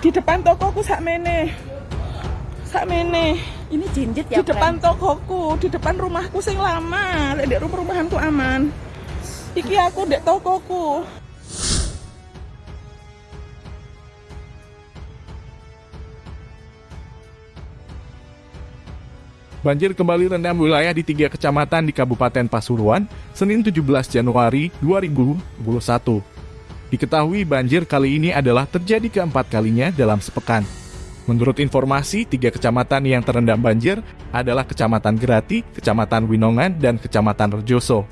Di depan tokoku sak mene. Sak mene. Ini jinjit ya, Di depan tokoku, di depan rumahku sing lama. Lek dek rumah-rumahanku aman. Iki aku dek tokoku. Banjir kembali rendam wilayah di tiga kecamatan di Kabupaten Pasuruan, Senin 17 Januari 2021. Diketahui banjir kali ini adalah terjadi keempat kalinya dalam sepekan. Menurut informasi, tiga kecamatan yang terendam banjir adalah Kecamatan Gerati, Kecamatan Winongan, dan Kecamatan Rejoso.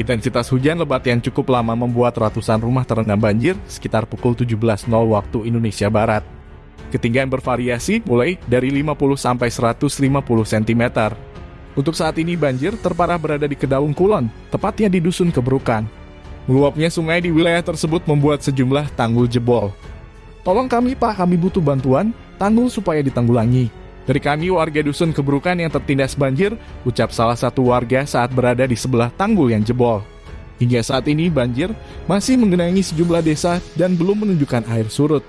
Intensitas hujan lebat yang cukup lama membuat ratusan rumah terendam banjir sekitar pukul 17.00 waktu Indonesia Barat. Ketinggian bervariasi mulai dari 50 sampai 150 cm. Untuk saat ini banjir terparah berada di Kedaung Kulon, tepatnya di Dusun Keberukan. Meluapnya sungai di wilayah tersebut membuat sejumlah tanggul jebol. Tolong kami pak, kami butuh bantuan, tanggul supaya ditanggulangi. Dari kami warga Dusun Keberukan yang tertindas banjir, ucap salah satu warga saat berada di sebelah tanggul yang jebol. Hingga saat ini banjir masih menggenangi sejumlah desa dan belum menunjukkan air surut.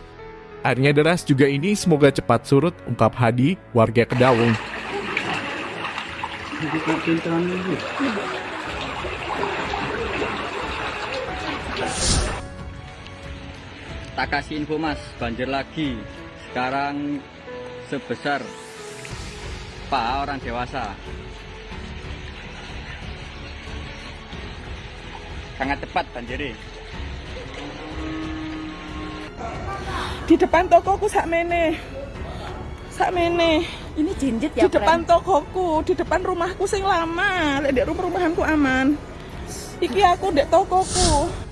Airnya deras juga ini semoga cepat surut, ungkap Hadi, warga Kedaung. Tak kasih info mas, banjir lagi. Sekarang sebesar Pak orang dewasa. Sangat cepat banjirnya. Di depan tokoku sak mene. Sak mene. Ini jinjit ya, Di depan tokoku, di depan rumahku sing lama. Lek dek rumah-rumahanku aman. Iki aku dek tokoku.